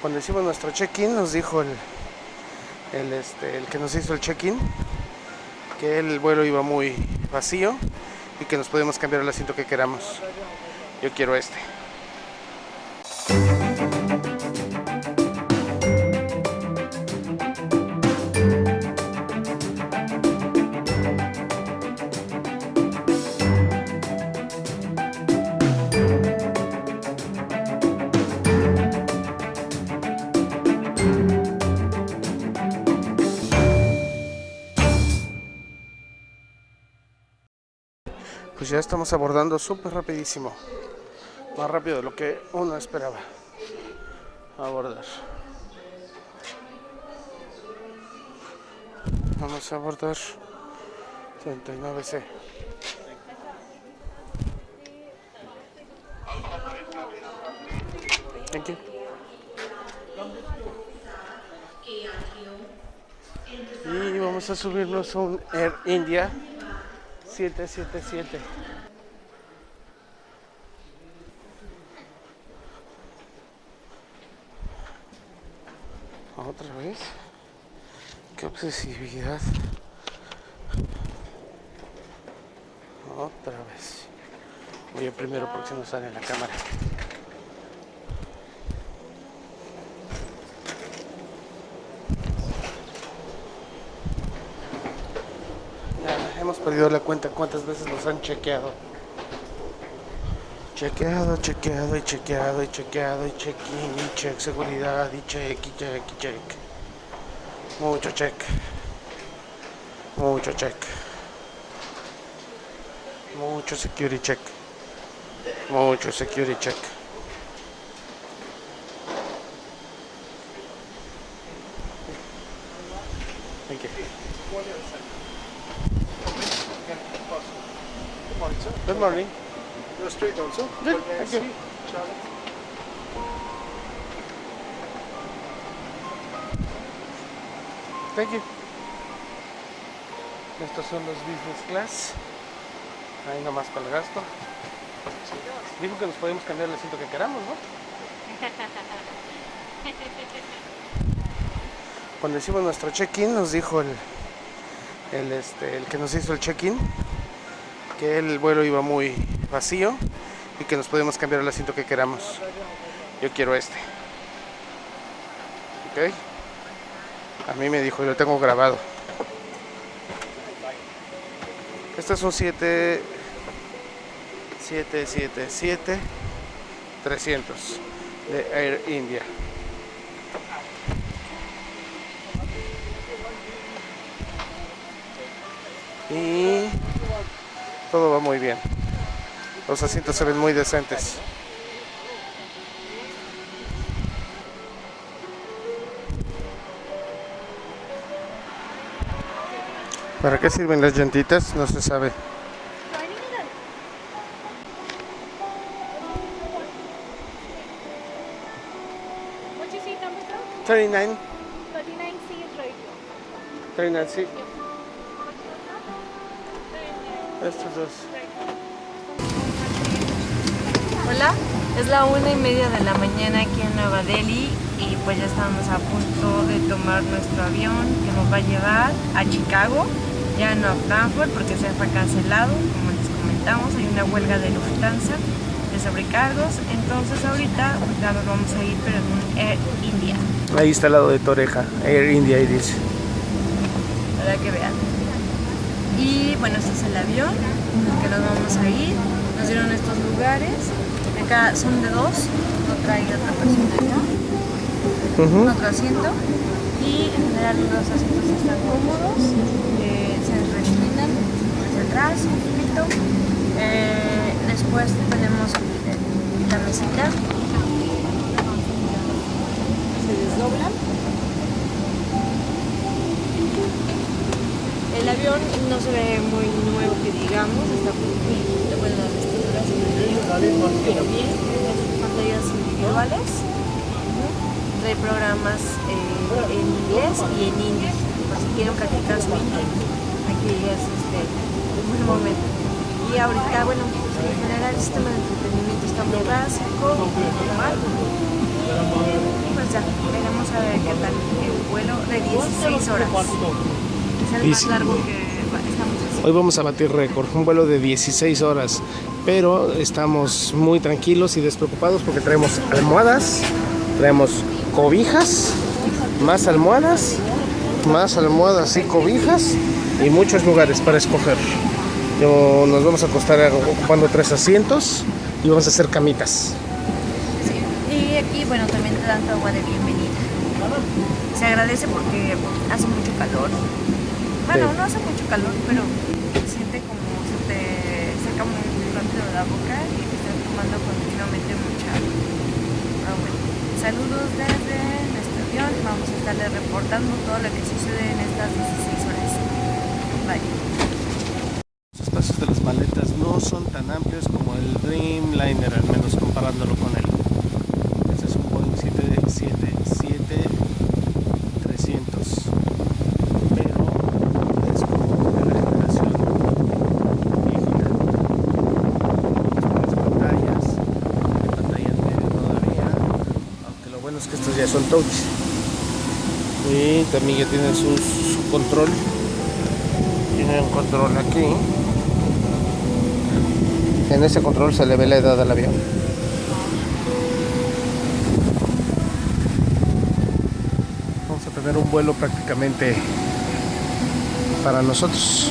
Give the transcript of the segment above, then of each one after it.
Cuando hicimos nuestro check-in nos dijo el, el, este, el que nos hizo el check-in que el vuelo iba muy vacío y que nos podemos cambiar el asiento que queramos. Yo quiero este. Estamos abordando súper rapidísimo. Más rápido de lo que uno esperaba abordar. Vamos a abordar 39C. Thank you. Y vamos a subirnos a un Air India 777. Otra vez. Qué obsesividad. Otra vez. Voy a primero porque nos sale la cámara. Ya hemos perdido la cuenta cuántas veces nos han chequeado. Chequeado, chequeado y chequeado y chequeado y check-in y check seguridad y check y check y check. Mucho check. Mucho check. Mucho security check. Mucho security check. Thank you. Good morning. Straight also? Good, thank you. Thank you. Estos son los business class. Ahí nomás para el gasto. Dijo que nos podemos cambiar el asiento que queramos, ¿no? Cuando hicimos nuestro check-in nos dijo el, el, este, el que nos hizo el check-in que el vuelo iba muy vacío y que nos podemos cambiar el asiento que queramos. Yo quiero este. ¿Ok? A mí me dijo y lo tengo grabado. Este es un 7 777 300 de Air India. Y todo va muy bien. Los asientos se ven muy decentes. ¿Para qué sirven las llantitas? No se sabe. What's your seat number, sir? 39, 39C is right here. 39, sí. Estos dos. Hola, es la una y media de la mañana aquí en Nueva Delhi y pues ya estamos a punto de tomar nuestro avión que nos va a llevar a Chicago, ya no a Frankfurt porque se fue cancelado, como les comentamos, hay una huelga de Lufthansa de sobrecargos, entonces ahorita ya nos vamos a ir pero en un Air India, Ahí está al lado de Toreja, Air India, ahí dice. para que vean. Y bueno, este es el avión en el que nos vamos a ir, nos dieron estos lugares, acá son de dos, no trae otra persona acá. Otro asiento y en general los asientos están cómodos, eh, se reclinan hacia atrás un poquito. Eh, después tenemos la mesita, se desdobla. El avión no se ve muy nuevo que digamos, está muy bueno pantallas individuales trae programas eh, en inglés y en hindi, por si quieren practicar su hindi. Aquí es este, un buen momento. Y ahorita, bueno, en general el sistema de entretenimiento está muy básico, normal. Y pues ya, 16 horas. Es el más largo que va- estamos haciendo. Hoy vamos a batir récord, un vuelo de 16 horas, pero estamos muy tranquilos y despreocupados porque traemos almohadas, traemos cobijas, más almohadas, más almohadas y cobijas y muchos lugares para escoger. Yo- nos vamos a acostar ocupando tres asientos y vamos a hacer camitas. Sí. Y aquí, bueno, también te dan tu agua de bienvenida. Se agradece porque hace mucho calor. Bueno, Sí. no hace mucho calor, pero se siente como se te saca muy rápido de la boca y te estás tomando continuamente mucha agua. Pero bueno, saludos desde nuestro avión. Vamos a estarle reportando todo lo que sucede en estas 16 horas. Bye. Los espacios de las maletas no son tan amplios como el Dreamliner, al comparándolo con él. Este es un Boeing 777-300, pero es como de la generación viejita. Las pantallas, hay pantalla en medio todavía, aunque lo bueno es que touch. Y también ya tienen su, su control tiene un control aquí. En ese control se le ve la edad del avión. Vamos a tener un vuelo prácticamente para nosotros.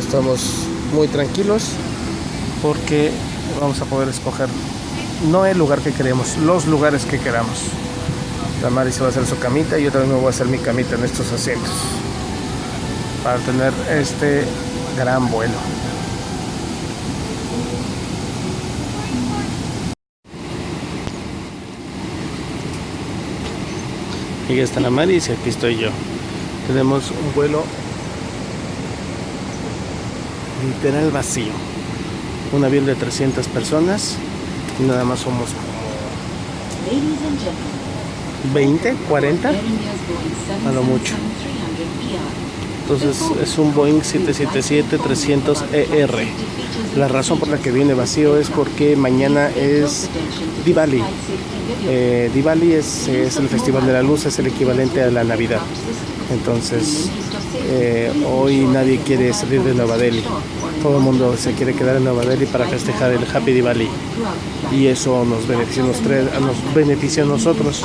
Estamos muy tranquilos porque vamos a poder escoger no el lugar que queremos, los lugares que queramos. La Mari va a hacer su camita y yo también me voy a hacer mi camita en estos asientos para tener este gran vuelo. Y ya está la Mari y aquí estoy yo. Tenemos un vuelo literal vacío. Un avión de 300 personas y nada más somos como Ladies and gentlemen, 20, 40. Air India's Boeing A lo mucho. 777-300. Entonces es un Boeing 777-300ER. La razón por la que viene vacío es porque mañana es Diwali. Eh, Diwali es, es el Festival de la Luz, es el equivalente a la Navidad. Entonces eh, hoy nadie quiere salir de Nueva Delhi. Todo el mundo se quiere quedar en Nueva Delhi para festejar el Happy Diwali. Y eso nos beneficia, a nosotros.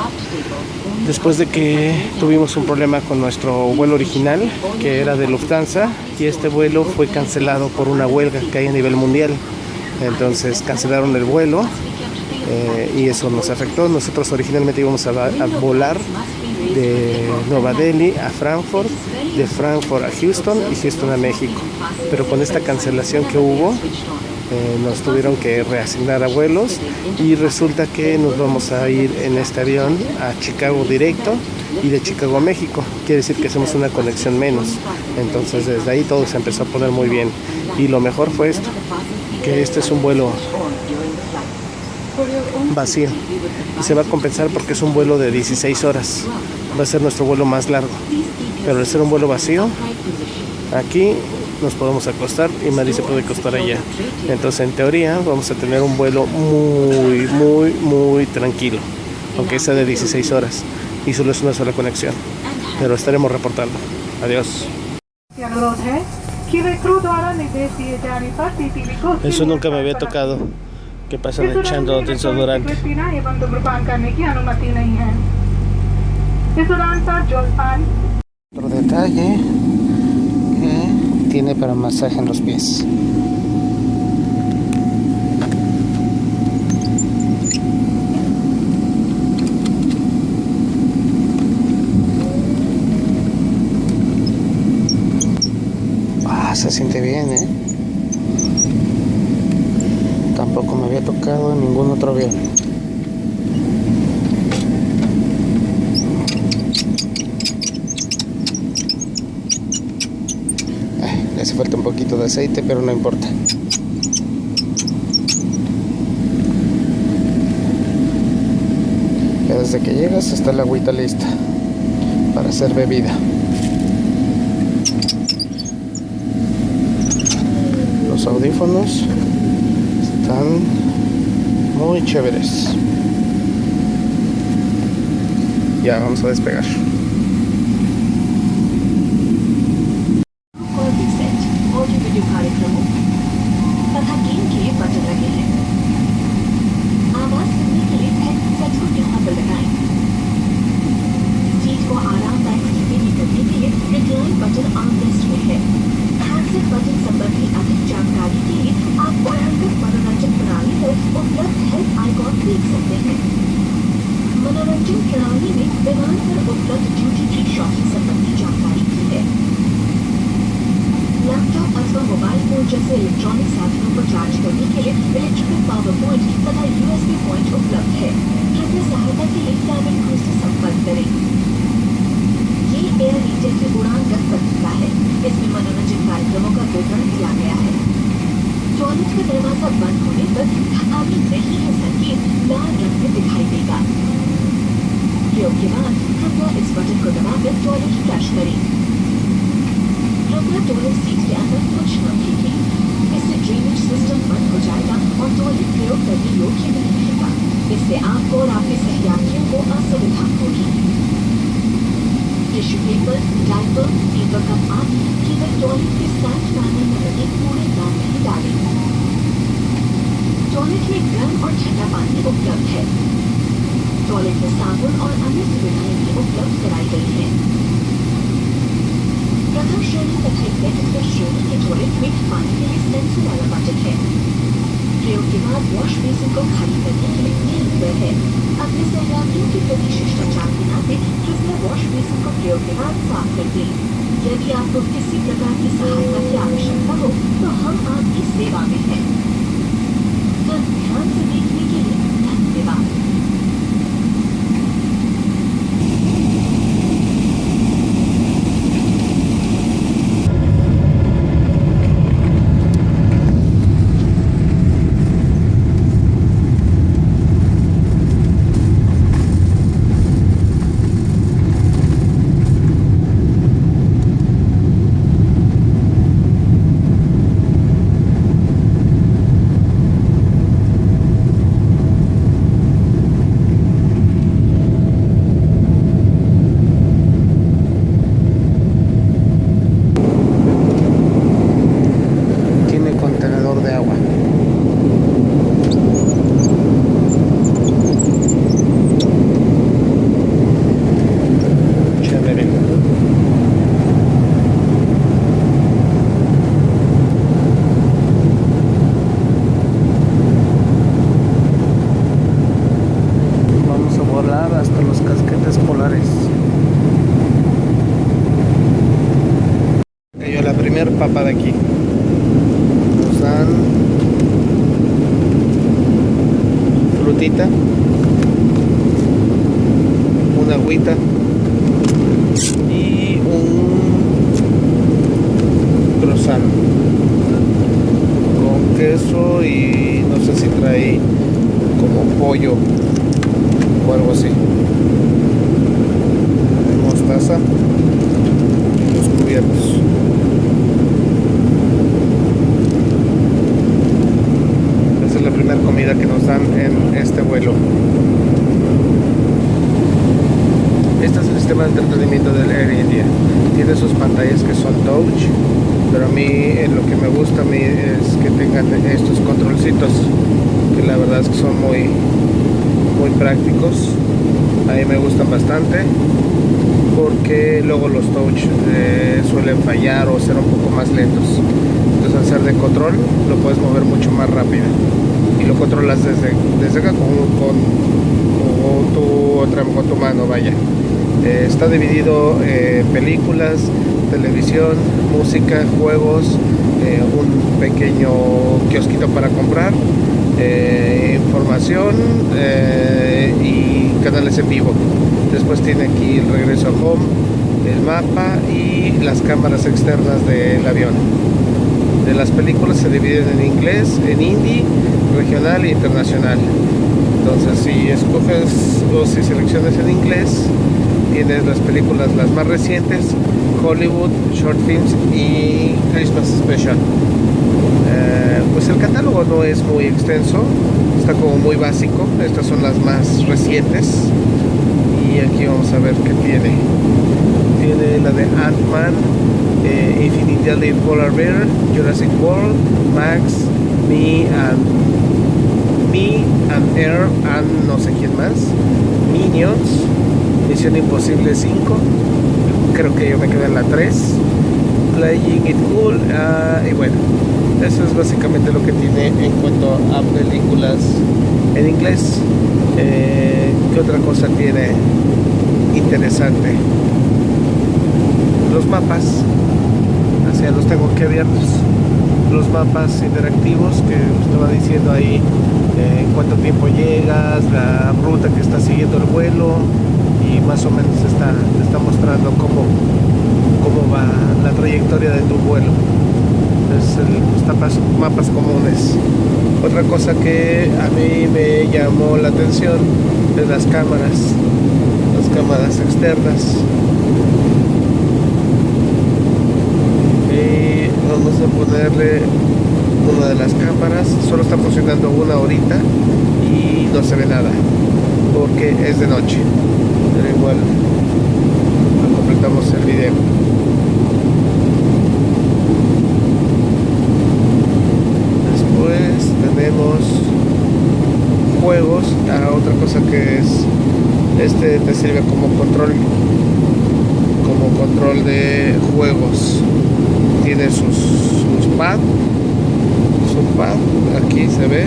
Después de que tuvimos un problema con nuestro vuelo original, que era de Lufthansa, y este vuelo fue cancelado por una huelga que hay a nivel mundial. Entonces cancelaron el vuelo eh, y eso nos afectó. Nosotros originalmente íbamos a, a volar de Nueva Delhi a Frankfurt, de Frankfurt a Houston y Houston a México. Pero con esta cancelación que hubo, eh, nos tuvieron que reasignar a vuelos y resulta que nos vamos a ir en este avión a Chicago directo y de Chicago a México. Quiere decir que hacemos una conexión menos. Entonces desde ahí todo se empezó a poner muy bien. Y lo mejor fue esto, que este es un vuelo vacío y se va a compensar porque es un vuelo de 16 horas. Va a ser nuestro vuelo más largo Pero al ser un vuelo vacío, aquí nos podemos acostar y Mari se puede acostar allá. Entonces, en teoría, vamos a tener un vuelo muy, muy, muy tranquilo, aunque sea de 16 horas y solo es una sola conexión. Pero estaremos reportando. Adiós. अनुरोध है कि वे क्रू द्वारा निर्देश दिए जाने पर सीसीबी को Eso nunca me había tocado. Que pasan echando desodorante. पीना एवं धूम्रपान करने की अनुमति नहीं है इस उड़ान पर जलपान otro detalle que tiene para masaje en los pies. Ah, se siente bien, ¿eh? Tampoco me había tocado en ningún otro avión. Ay, le falta un poquito de aceite, pero no importa. Ya desde que llegas está la agüita lista para hacer bebida. Los audífonos están muy chéveres. Ya, vamos a despegar. के बाद कृपया इस बटन को दबाकर toilet flush करें कृपया toilet seat के अंदर कुछ न फेंकें इससे ड्रेनेज सिस्टम बंद हो जाएगा और टॉयलेट प्रयोग करने योग्य नहीं रहेगा इससे आपको और आपके सहयात्रियों को असुविधा होगी tissue paper diaper paper cup आदि केवल टॉयलेट के स्टैंड पैनल में लगे कूड़ेदान में ही डालें टॉयलेट में गर्म और ठंडा पानी उपलब्ध है। टॉयलेट में साबुन और अन्य सुविधाएँ भी उपलब्ध कराई गई हैं। प्रथम श्रेणी तथा एग्जेक्टिव श्रेणी के टॉयलेट में पानी के लिए सेंसर वाला बटन है। प्रयोग के बाद वॉश बेसिन को खाली करने के लिए तीन रुपए है। अपने सहयोगियों के प्रति शिष्टाचार के नाते कृपया वॉश बेसिन को प्रयोग के बाद साफ़ कर दें। यदि आपको किसी प्रकार की सहायता की आवश्यकता हो तो हम आपकी सेवा में हैं। तो ध्यान से देखने के लिए धन्यवाद। Papa de aquí. Nos frutita, una agüita y un croissant con queso y no sé si trae como pollo o algo así. Mostaza, los cubiertos. Esa es la primera que nos dan en este vuelo. Este es el sistema de entretenimiento del Air India. Tiene sus pantallas que son touch, pero a mí eh, lo que me gusta a mí es que tengan estos controlcitos, que la verdad es que son muy, muy prácticos. A mí me gustan bastante porque luego los touch eh, suelen fallar o ser un poco más lentos. Entonces al ser de control lo puedes mover mucho más rápido lo controlas desde, desde acá con, con, tu otra con tu mano, vaya. Eh, está dividido en películas, televisión, música, juegos, eh, un pequeño kiosquito para comprar, eh, información eh, y canales en vivo. Después tiene aquí el regreso a home, el mapa y las cámaras externas del avión. De las películas se dividen en inglés, en hindi, regional e internacional. Entonces si escoges o si seleccionas en inglés, tienes las películas las más recientes, Hollywood, Short Films y Christmas Special. Eh, pues el catálogo no es muy extenso, está como muy básico, estas son las más recientes Y aquí vamos a ver qué tiene. Tiene la de Ant-Man, Infinity Polar Bear, Jurassic World, Max, Me and Me and Air and no sé quién más, Minions, Misión Imposible 5, creo que yo me quedé en la 3, Playing It Cool, ah, y bueno, eso es básicamente lo que tiene en cuanto a películas en inglés. Eh, ¿Qué otra cosa tiene interesante? Los mapas, los tengo aquí abiertos. Los mapas interactivos que usted va diciendo ahí eh, en cuánto tiempo llegas, la ruta que está siguiendo el vuelo y más o menos está, está mostrando cómo, cómo va la trayectoria de tu vuelo. Es tapas, mapas comunes. Otra cosa que a mí me llamó la atención es las cámaras las cámaras externas y vamos a ponerle una de las cámaras funcionando una horita y no se ve nada porque es de noche. Pero igual completamos el video. Tenemos juegos. Ah, otra cosa que es este te sirve como control como control de juegos. Tiene sus, sus pad aquí se ve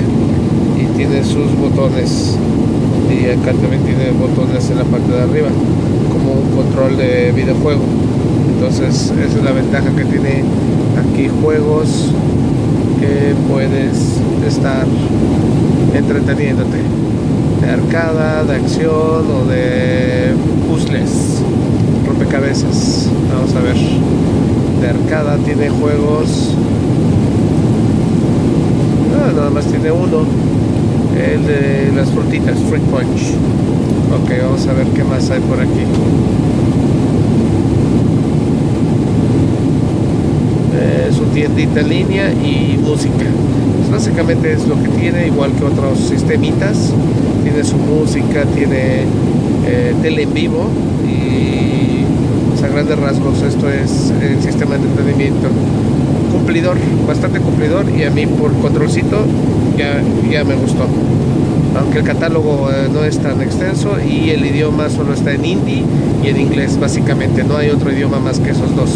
y tiene sus botones y acá también tiene botones en la parte de arriba como un control de videojuego entonces esa es la ventaja que tiene aquí juegos que puedes estar entreteniéndote de arcada, de acción o de puzzles, rompecabezas. Vamos a ver. De arcada tiene juegos. Ah, nada más tiene uno. El de las frutitas, Fruit Punch. Ok, vamos a ver qué más hay por aquí. Eh, su tiendita en línea y música básicamente es lo que tiene, igual que otros sistemitas. Tiene su música, tiene eh, tele en vivo y pues, a grandes rasgos esto es el sistema de entretenimiento. Cumplidor, bastante cumplidor y a mí por controlcito ya, ya me gustó. Aunque el catálogo eh, no es tan extenso y el idioma solo está en hindi y en inglés básicamente, no hay otro idioma más que esos dos.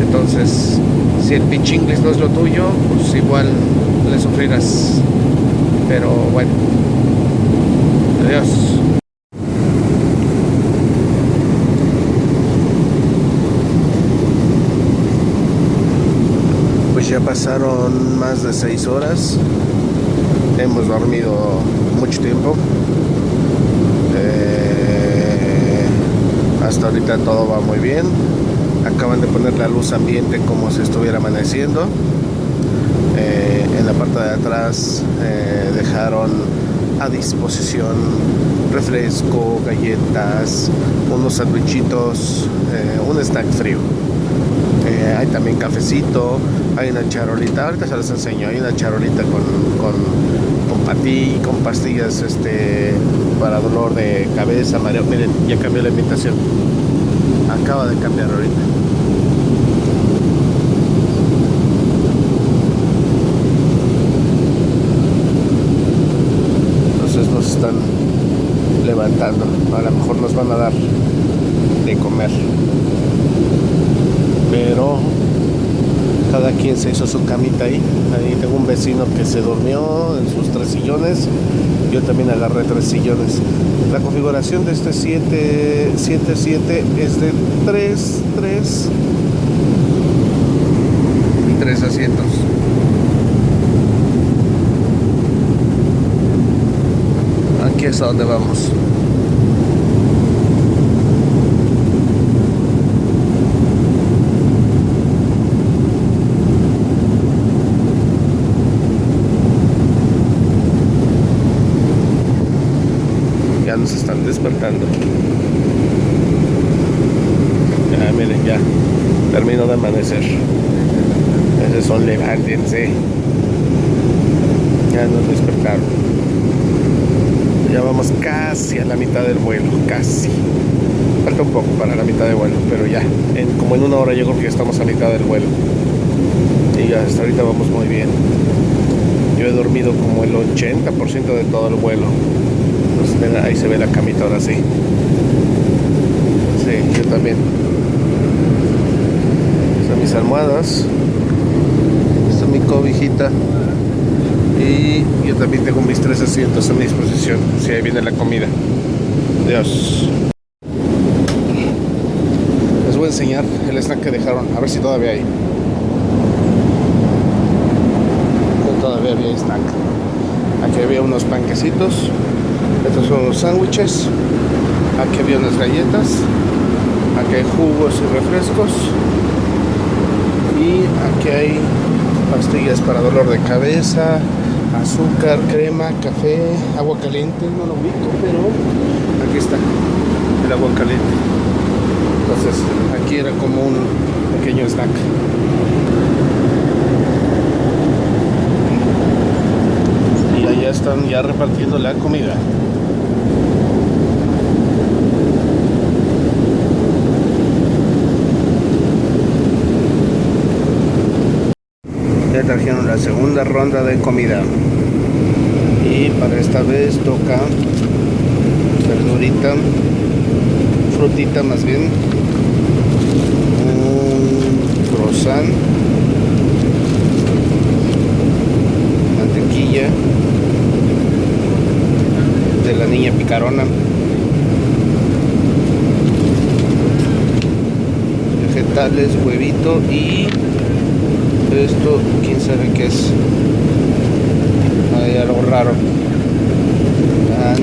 Entonces, si el pitch inglés no es lo tuyo, pues igual le sufrirás. Pero bueno. Adiós. Pues ya pasaron más de seis horas. Hemos dormido mucho tiempo. Eh, hasta ahorita todo va muy bien. Acaban de poner la luz ambiente como si estuviera amaneciendo en la parte de atrás eh, dejaron a disposición refresco, galletas, unos sandwichitos, eh, un snack frío. Eh, hay también cafecito, hay una charolita, ahorita se les enseño, hay una charolita con, con, con patí, con pastillas este, para dolor de cabeza, mareo. Miren, ya cambió la invitación. Acaba de cambiar ahorita. están levantando. A lo mejor nos van a dar de comer. Pero cada quien se hizo su camita ahí. Ahí tengo un vecino que se durmió en sus tres sillones. Yo también agarré tres sillones. La configuración de este 777 es de 3, 3 y 3 asientos. es a donde vamos. Ya nos están despertando. Ya, miren, ya. Termino de amanecer. Esos son levántense. Ya nos despertaron. Ya vamos casi a la mitad del vuelo, casi. Falta un poco para la mitad del vuelo, pero ya, como en una hora yo creo que ya estamos a mitad del vuelo. Y hasta ahorita vamos muy bien. Yo he dormido como el 80% de todo el vuelo. Pues, ahí se ve la camita ahora sí. Sí, yo también. Están mis almohadas. Esta es mi cobijita. Y yo también tengo mis tres asientos a mi disposición. Si ahí viene la comida. Adiós. Les voy a enseñar el snack que dejaron. A ver si todavía hay. Todavía había snack. Aquí había unos panquecitos. Estos son los sándwiches. Aquí había unas galletas. Aquí hay jugos y refrescos. Y aquí hay pastillas para dolor de cabeza, azúcar, crema, café, agua caliente. No lo ubico, pero aquí está el agua caliente. Entonces aquí era como un pequeño snack. Y allá están ya repartiendo la comida. Trajeron la segunda ronda de comida. Y para esta vez toca verdurita, frutita más bien, un croissant, mantequilla de la niña picarona, vegetales, huevito y esto, quién sabe qué es. Hay algo raro. Pan,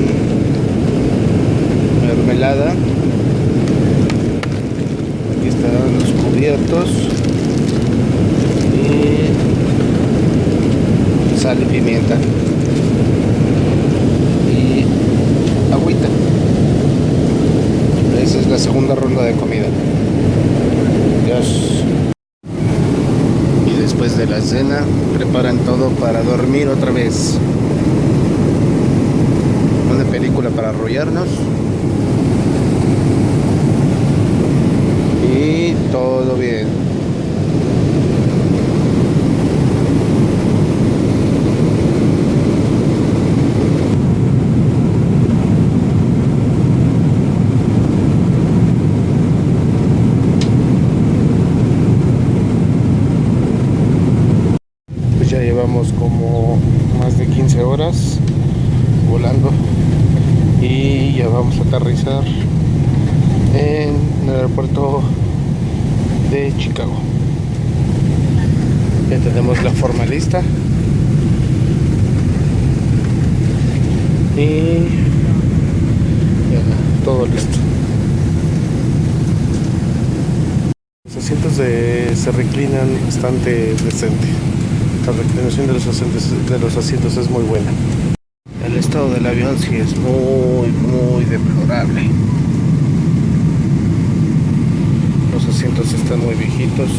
mermelada. Aquí están los cubiertos. Y sal y pimienta. Y agüita. Esa es la segunda ronda de comida. Dios y después de la cena preparan todo para dormir otra vez. Una película para arrollarnos. Y todo bien. Pues ya llevamos como más de 15 horas volando y ya vamos a aterrizar en el aeropuerto de Chicago. Ya tenemos la forma lista y ya todo listo. Los asientos de- se reclinan bastante decente. La reclinación de los, asientos, de los asientos es muy buena. El estado del avión sí es muy, muy deplorable. Los asientos están muy viejitos.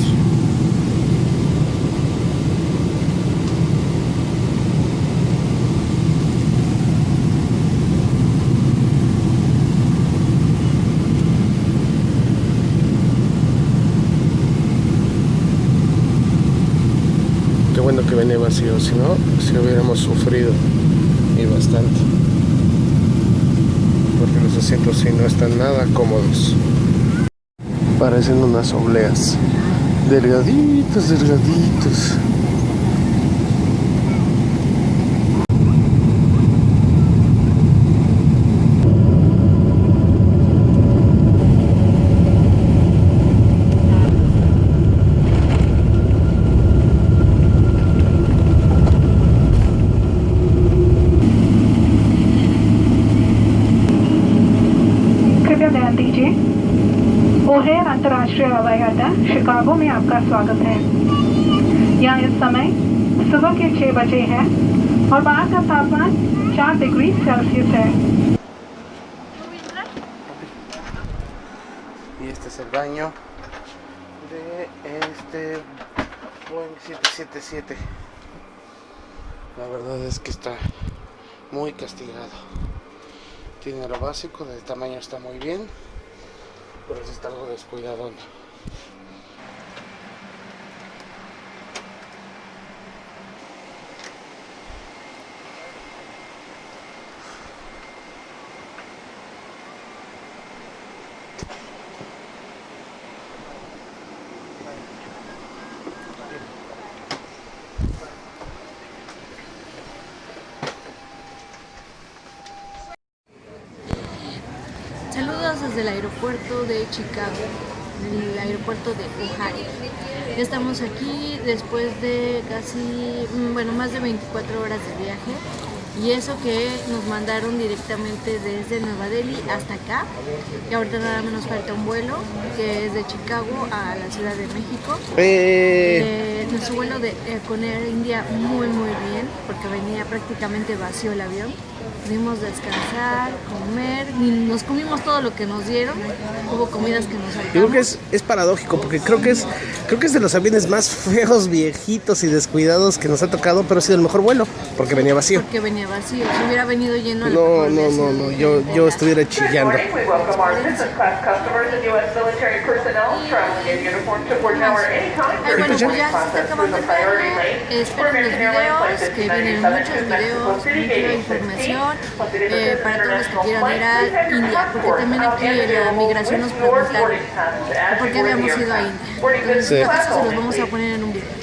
Qué bueno que venía si no, si hubiéramos sufrido y bastante. Porque los asientos sí no están nada cómodos. Parecen unas obleas. Delgaditos, delgaditos. O'Hare अंतर्राष्ट्रीय हवाई अड्डा शिकागो में आपका स्वागत है यहाँ इस समय सुबह के छह बजे है और बाहर का तापमान चार डिग्री सेल्सियस है Y este es el baño de este Boeing 777. La verdad es que está muy castigado. Tiene lo básico, de tamaño está muy bien, pero está algo descuidado. Saludos desde el aeropuerto de Chicago, el aeropuerto de Ohio. Ya estamos aquí después de casi, mm, bueno, más de 24 horas de viaje. Y eso que nos mandaron directamente desde Nueva Delhi hasta acá. Y ahorita nada más nos falta un vuelo que es de Chicago a la Ciudad de México. Eh, nuestro vuelo de, eh, con Air India muy muy bien porque venía prácticamente vacío el avión. Pudimos descansar, comer, y nos comimos todo lo que nos dieron. Hubo comidas que nos Yo creo saltamos. que es, es paradójico porque creo que es creo que es de los aviones más feos, viejitos y descuidados que nos ha tocado, pero ha sido el mejor vuelo porque venía vacío. Porque venía vacío. Si hubiera venido lleno, No, no, no, no, yo, yo estuviera chillando. Ay, during bueno, pues ya se está acabando el Esperen los videos, que vienen 1597 muchos videos, mucha información 16. Plus it is eh, para todos los que quieran ir a India, porque también aquí en la migración nos preguntaron por qué habíamos ido a. India. Entonces, se los vamos a poner en un video.